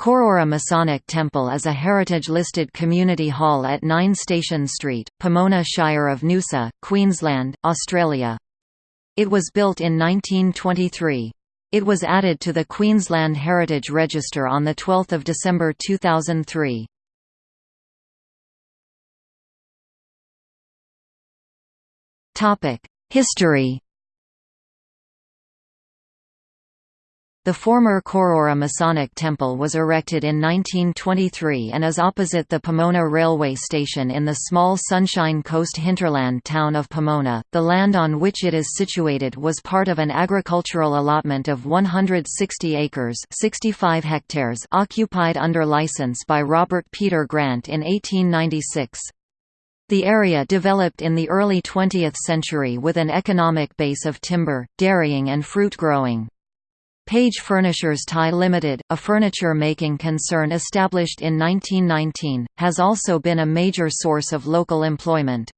Cooroora Masonic Temple is a heritage-listed community hall at 9 Station Street, Pomona Shire of Noosa, Queensland, Australia. It was built in 1923. It was added to the Queensland Heritage Register on 12 December 2003. History The former Cooroora Masonic Temple was erected in 1923 and is opposite the Pomona Railway Station in the small Sunshine Coast hinterland town of Pomona. The land on which it is situated was part of an agricultural allotment of 160 acres 65 hectares occupied under license by Robert Peter Grant in 1896. The area developed in the early 20th century with an economic base of timber, dairying and fruit growing. Page Furnishers Thai Limited, a furniture-making concern established in 1919, has also been a major source of local employment.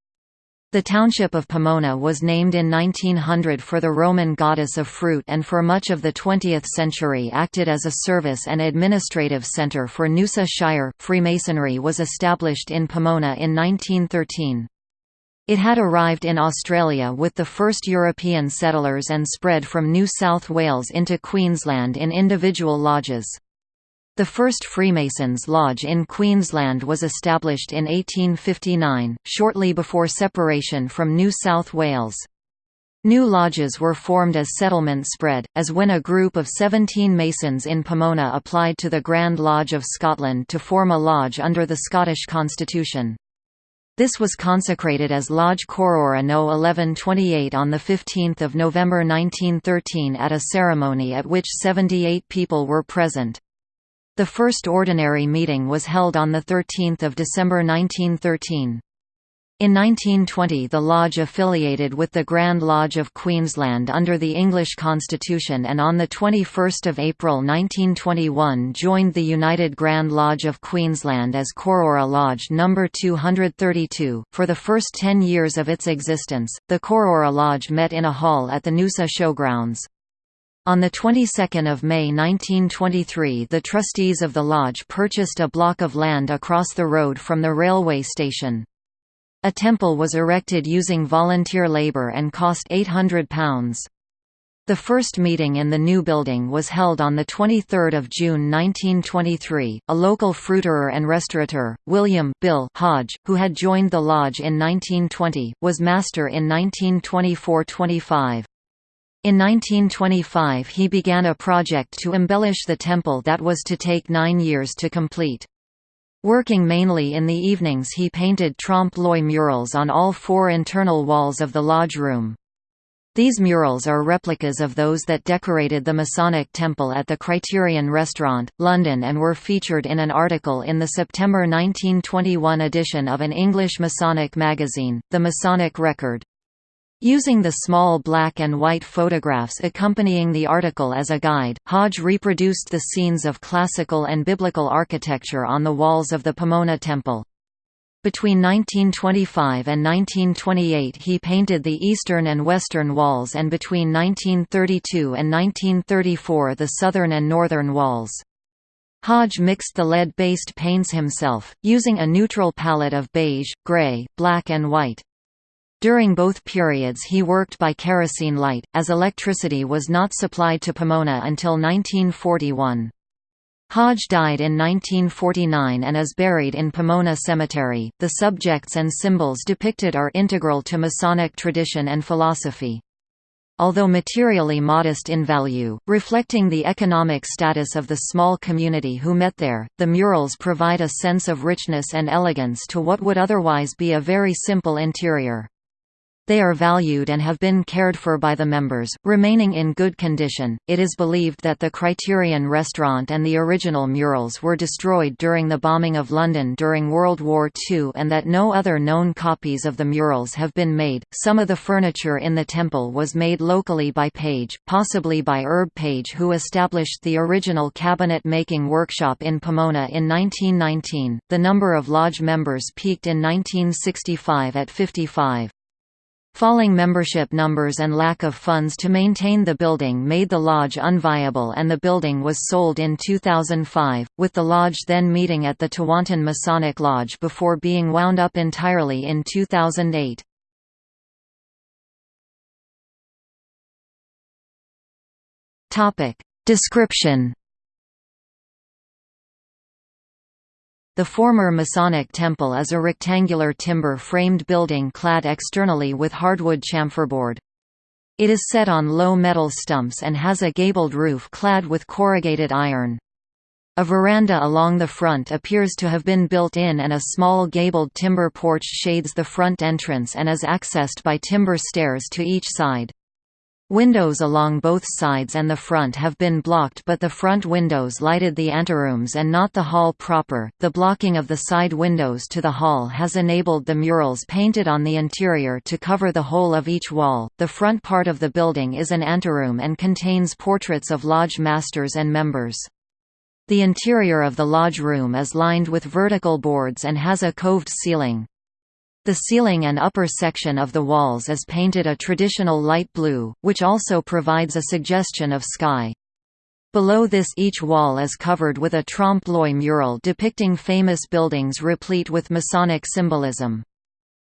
The township of Pomona was named in 1900 for the Roman goddess of fruit and for much of the 20th century acted as a service and administrative centre for Noosa Shire. Freemasonry was established in Pomona in 1913. It had arrived in Australia with the first European settlers and spread from New South Wales into Queensland in individual lodges. The first Freemasons' Lodge in Queensland was established in 1859, shortly before separation from New South Wales. New lodges were formed as settlement spread, as when a group of 17 Masons in Pomona applied to the Grand Lodge of Scotland to form a lodge under the Scottish constitution. This was consecrated as Lodge Cooroora No 1128 on 15 November 1913 at a ceremony at which 78 people were present. The first ordinary meeting was held on 13 December 1913. In 1920 the lodge affiliated with the Grand Lodge of Queensland under the English Constitution and on 21 April 1921 joined the United Grand Lodge of Queensland as Cooroora Lodge No. 232. For the first ten years of its existence, the Cooroora Lodge met in a hall at the Noosa Showgrounds. On the 22nd of May 1923 the trustees of the lodge purchased a block of land across the road from the railway station. A temple was erected using volunteer labor and cost £800. The first meeting in the new building was held on 23 June 1923. A local fruiterer and restaurateur, William Bill Hodge, who had joined the lodge in 1920, was master in 1924–25. In 1925 he began a project to embellish the temple that was to take nine years to complete. Working mainly in the evenings he painted trompe-l'oeil murals on all four internal walls of the lodge room. These murals are replicas of those that decorated the Masonic Temple at the Criterion Restaurant, London and were featured in an article in the September 1921 edition of an English Masonic magazine, The Masonic Record. Using the small black and white photographs accompanying the article as a guide, Hodge reproduced the scenes of classical and biblical architecture on the walls of the Pomona Temple. Between 1925 and 1928 he painted the eastern and western walls and between 1932 and 1934 the southern and northern walls. Hodge mixed the lead-based paints himself, using a neutral palette of beige, grey, black and white. During both periods he worked by kerosene light, as electricity was not supplied to Pomona until 1941. Hodge died in 1949 and is buried in Pomona Cemetery. The subjects and symbols depicted are integral to Masonic tradition and philosophy. Although materially modest in value, reflecting the economic status of the small community who met there, the murals provide a sense of richness and elegance to what would otherwise be a very simple interior. They are valued and have been cared for by the members, remaining in good condition. It is believed that the Criterion restaurant and the original murals were destroyed during the bombing of London during World War II and that no other known copies of the murals have been made. Some of the furniture in the temple was made locally by Page, possibly by Herb Page, who established the original cabinet making workshop in Pomona in 1919. The number of lodge members peaked in 1965 at 55. Falling membership numbers and lack of funds to maintain the building made the lodge unviable and the building was sold in 2005, with the lodge then meeting at the Tewantin Masonic Lodge before being wound up entirely in 2008. Description The former Masonic Temple is a rectangular timber-framed building clad externally with hardwood chamferboard. It is set on low metal stumps and has a gabled roof clad with corrugated iron. A veranda along the front appears to have been built in and a small gabled timber porch shades the front entrance and is accessed by timber stairs to each side. Windows along both sides and the front have been blocked, but the front windows lighted the anterooms and not the hall proper. The blocking of the side windows to the hall has enabled the murals painted on the interior to cover the whole of each wall. The front part of the building is an anteroom and contains portraits of lodge masters and members. The interior of the lodge room is lined with vertical boards and has a coved ceiling. The ceiling and upper section of the walls is painted a traditional light blue, which also provides a suggestion of sky. Below this each wall is covered with a trompe-l'oeil mural depicting famous buildings replete with Masonic symbolism.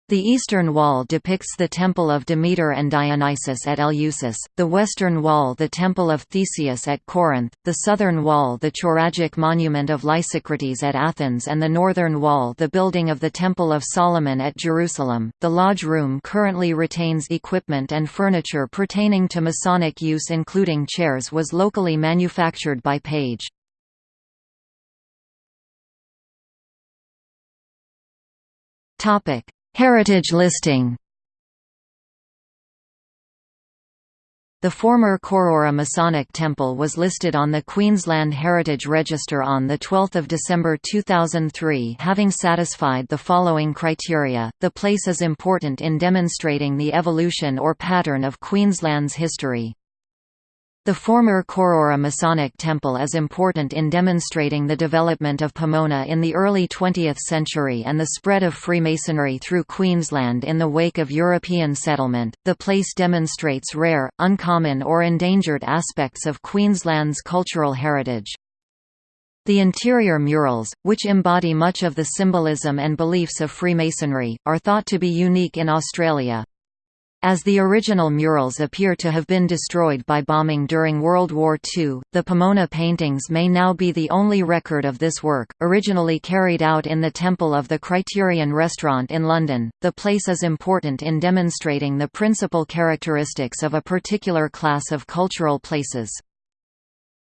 The eastern wall depicts the temple of Demeter and Dionysus at Eleusis, the western wall the temple of Theseus at Corinth, the southern wall the choragic monument of Lysicrates at Athens and the northern wall the building of the Temple of Solomon at Jerusalem. The lodge room currently retains equipment and furniture pertaining to Masonic use including chairs was locally manufactured by Page. Topic Heritage listing The former Cooroora Masonic Temple was listed on the Queensland Heritage Register on 12 December 2003 having satisfied the following criteria, the place is important in demonstrating the evolution or pattern of Queensland's history. The former Cooroora Masonic Temple is important in demonstrating the development of Pomona in the early 20th century and the spread of Freemasonry through Queensland in the wake of European settlement. The place demonstrates rare, uncommon, or endangered aspects of Queensland's cultural heritage. The interior murals, which embody much of the symbolism and beliefs of Freemasonry, are thought to be unique in Australia. As the original murals appear to have been destroyed by bombing during World War II, the Pomona paintings may now be the only record of this work. Originally carried out in the Temple of the Criterion Restaurant in London, the place is important in demonstrating the principal characteristics of a particular class of cultural places.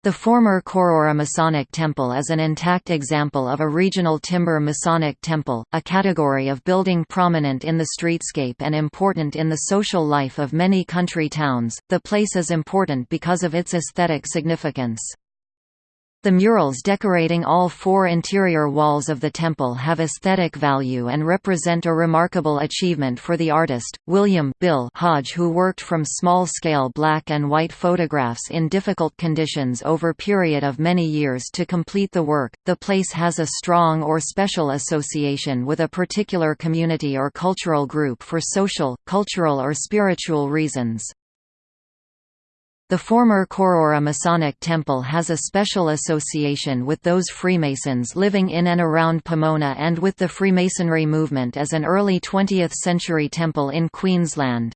The former Cooroora Masonic Temple is an intact example of a regional timber Masonic temple, a category of building prominent in the streetscape and important in the social life of many country towns. The place is important because of its aesthetic significance. The murals decorating all four interior walls of the temple have aesthetic value and represent a remarkable achievement for the artist, William Bill Hodge who worked from small-scale black and white photographs in difficult conditions over a period of many years to complete the work. The place has a strong or special association with a particular community or cultural group for social, cultural or spiritual reasons. The former Cooroora Masonic Temple has a special association with those Freemasons living in and around Pomona and with the Freemasonry movement as an early 20th-century temple in Queensland.